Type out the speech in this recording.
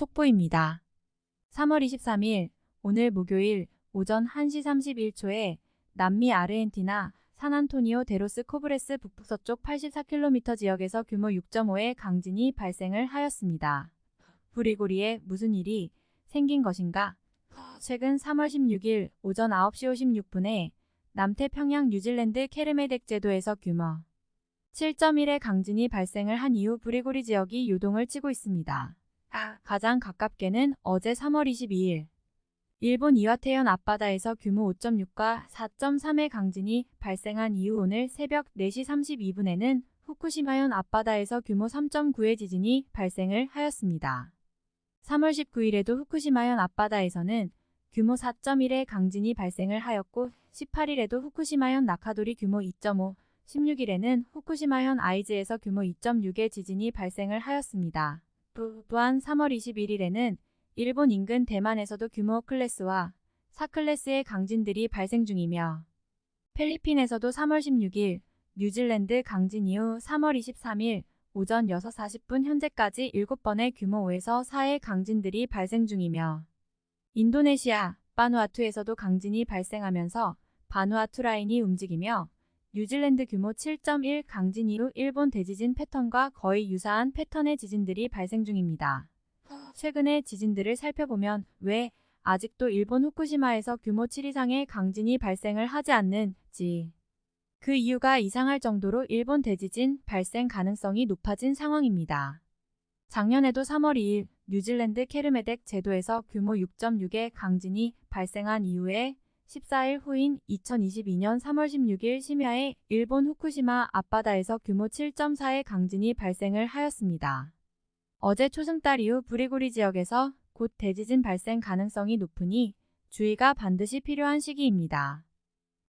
속보입니다. 3월 23일 오늘 목요일 오전 1시 31초에 남미 아르헨티나 산안토니오 데로스 코브레스 북북서쪽 84km 지역에서 규모 6.5의 강진이 발생을 하였습니다. 불의 고리에 무슨 일이 생긴 것인가? 최근 3월 16일 오전 9시 56분에 남태평양 뉴질랜드 케르메덱 제도에서 규모 7.1의 강진이 발생을 한 이후 불의 고리 지역이 요동을 치고 있습니다. 가장 가깝게는 어제 3월 22일 일본 이와테현 앞바다에서 규모 5.6과 4.3의 강진이 발생한 이후 오늘 새벽 4시 32분에는 후쿠시마현 앞바다에서 규모 3.9의 지진이 발생을 하였습니다. 3월 19일에도 후쿠시마현 앞바다에서는 규모 4.1의 강진이 발생을 하였고 18일에도 후쿠시마현 나카도리 규모 2.5, 16일에는 후쿠시마현 아이즈에서 규모 2.6의 지진이 발생을 하였습니다. 또한 3월 21일에는 일본 인근 대만에서도 규모 클래스와 4클래스의 강진들이 발생 중이며 필리핀에서도 3월 16일 뉴질랜드 강진 이후 3월 23일 오전 6시 40분 현재까지 7번의 규모 5에서 4의 강진들이 발생 중이며 인도네시아 바누아투에서도 강진이 발생하면서 바누아투 라인이 움직이며 뉴질랜드 규모 7.1 강진 이후 일본 대지진 패턴과 거의 유사한 패턴의 지진들이 발생 중입니다. 최근의 지진들을 살펴보면 왜 아직도 일본 후쿠시마에서 규모 7 이상의 강진이 발생을 하지 않는지 그 이유가 이상할 정도로 일본 대지진 발생 가능성이 높아진 상황입니다. 작년에도 3월 2일 뉴질랜드 케르메덱 제도에서 규모 6.6의 강진이 발생한 이후에 14일 후인 2022년 3월 16일 심야에 일본 후쿠시마 앞바다에서 규모 7.4의 강진이 발생을 하였습니다. 어제 초승달 이후 부리고리 지역에서 곧 대지진 발생 가능성이 높으니 주의가 반드시 필요한 시기입니다.